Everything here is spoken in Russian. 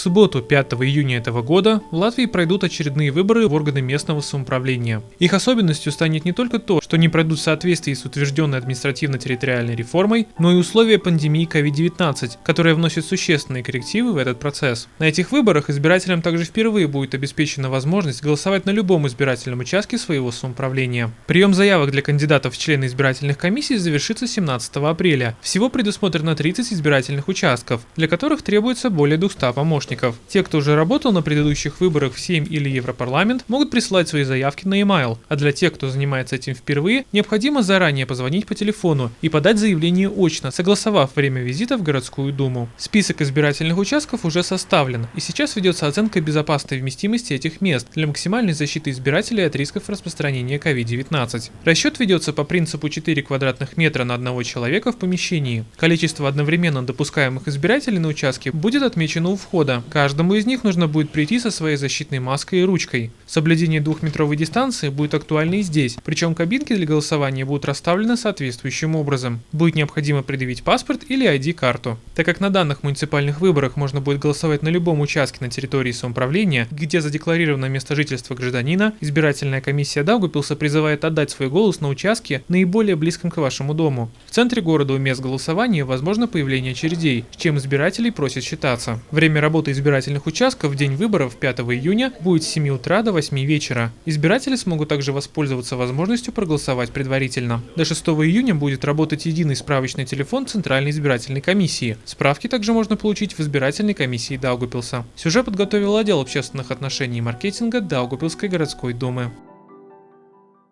субботу, 5 июня этого года, в Латвии пройдут очередные выборы в органы местного самоуправления. Их особенностью станет не только то, что они пройдут в соответствии с утвержденной административно-территориальной реформой, но и условия пандемии COVID-19, которая вносит существенные коррективы в этот процесс. На этих выборах избирателям также впервые будет обеспечена возможность голосовать на любом избирательном участке своего самоуправления. Прием заявок для кандидатов в члены избирательных комиссий завершится 17 апреля. Всего предусмотрено 30 избирательных участков, для которых требуется более 200 помощников. Те, кто уже работал на предыдущих выборах в Сейм или Европарламент, могут присылать свои заявки на e-mail, а для тех, кто занимается этим впервые, необходимо заранее позвонить по телефону и подать заявление очно, согласовав время визита в городскую думу. Список избирательных участков уже составлен, и сейчас ведется оценка безопасной вместимости этих мест для максимальной защиты избирателей от рисков распространения COVID-19. Расчет ведется по принципу 4 квадратных метра на одного человека в помещении. Количество одновременно допускаемых избирателей на участке будет отмечено у входа. Каждому из них нужно будет прийти со своей защитной маской и ручкой. Соблюдение двухметровой дистанции будет актуально и здесь, причем кабинки для голосования будут расставлены соответствующим образом. Будет необходимо предъявить паспорт или ID-карту. Так как на данных муниципальных выборах можно будет голосовать на любом участке на территории самоуправления, где задекларировано место жительства гражданина, избирательная комиссия Даугупилса призывает отдать свой голос на участке наиболее близком к вашему дому. В центре города у мест голосования возможно появление очередей, с чем избирателей просят считаться. Время работы избирательных участков в день выборов 5 июня будет с 7 утра до 8 вечера. Избиратели смогут также воспользоваться возможностью проголосовать предварительно. До 6 июня будет работать единый справочный телефон Центральной избирательной комиссии. Справки также можно получить в избирательной комиссии Даугупилса. Сюжет подготовил отдел общественных отношений и маркетинга Даугупилской городской думы.